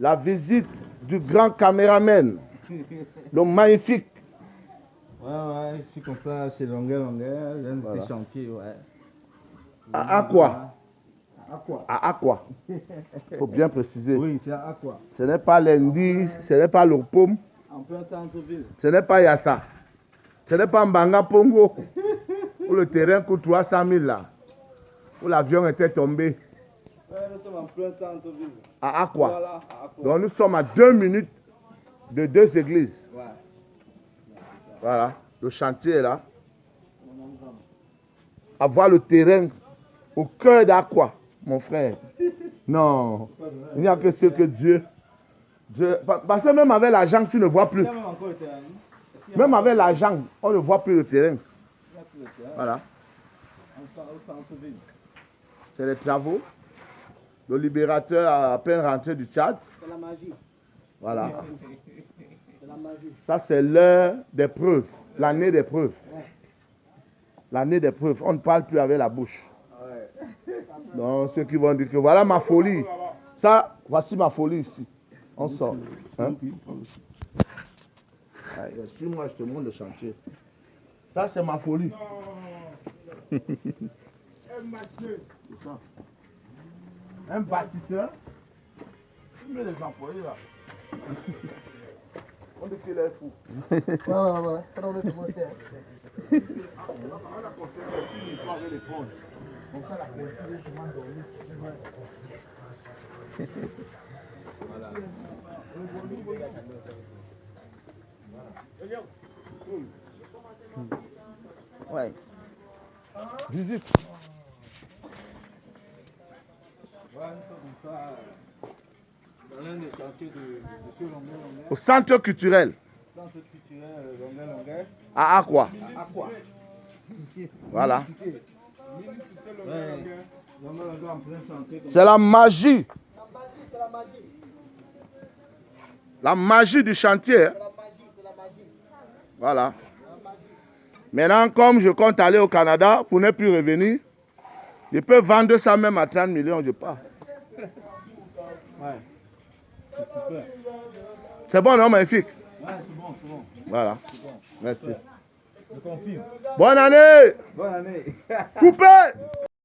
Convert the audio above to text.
la visite du grand caméraman, le magnifique. Ouais, ouais, je suis comme ça chez Longueur Longueur, j'ai Voilà. ces chantiers, ouais. À Aqua. À Aqua. À Aqua. Il faut bien préciser. Oui, c'est à Aqua. Ce n'est pas lundi, ce n'est pas le paume, En plein centre-ville. ce n'est pas Yassa. Ce n'est pas Mbanga Pongo. Où le terrain coûte 300 000 là. Où l'avion était tombé. Nous sommes en plein centre-ville. À Aqua. Voilà, à Aqua. Donc nous sommes à deux minutes de deux églises. Ouais. Voilà. Le chantier est là. Avoir le terrain au cœur d'Aqua, mon frère. Non. Il n'y a que ce que Dieu. Dieu pa- parce que même avec l'argent, tu ne vois plus. Même avec l'argent, on ne voit plus le terrain. Voilà. C'est les travaux. Le libérateur a à peine rentré du Tchad. C'est la magie. Voilà. C'est la magie. Ça, c'est l'heure des preuves. L'année des preuves. L'année des preuves. On ne parle plus avec la bouche. Donc, ceux qui vont dire que voilà ma folie. Ça, voici ma folie ici. On sort. Hein? Ouais, Suis-moi, je te montre le chantier. Ça, c'est ma folie. Un bâtisseur. Tu mets les employés là. On dit qu'il est fou. Ouais, ouais, ouais. Quand on est commencé. On a construit une histoire avec les fonds. On fait la construire, je m'en donne. Ouais. Visite. Ouais, sommes comme ça. euh, Dans l'un des chantiers de de Monsieur Longueur Longueur. Au centre culturel. À Aqua. Aqua. Voilà. C'est la magie. La magie, du chantier. hein. Voilà. Maintenant, comme je compte aller au Canada pour ne plus revenir, je peux vendre ça même à 30 millions, je pars. Ouais. C'est bon, non, magnifique Ouais, c'est bon, c'est bon. Voilà. Bon. Merci. Je confirme. Bonne année Bonne année. Coupé